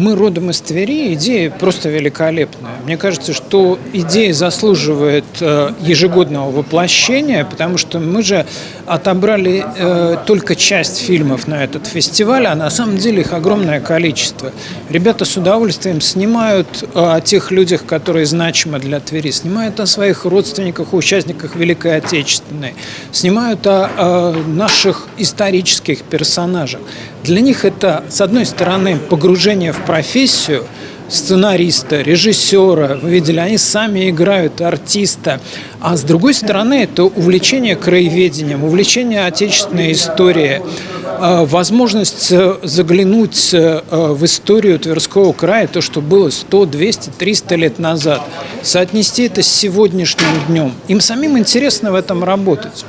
мы родом из Твери, идея просто великолепная. Мне кажется, что идея заслуживает э, ежегодного воплощения, потому что мы же отобрали э, только часть фильмов на этот фестиваль, а на самом деле их огромное количество. Ребята с удовольствием снимают э, о тех людях, которые значимы для Твери, снимают о своих родственниках, участниках Великой Отечественной, снимают о, о наших исторических персонажах. Для них это, с одной стороны, погружение в профессию сценариста, режиссера, вы видели, они сами играют артиста, а с другой стороны, это увлечение краеведением, увлечение отечественной историей, э, возможность э, заглянуть э, в историю Тверского края, то, что было 100, 200, 300 лет назад, соотнести это с сегодняшним днем. Им самим интересно в этом работать.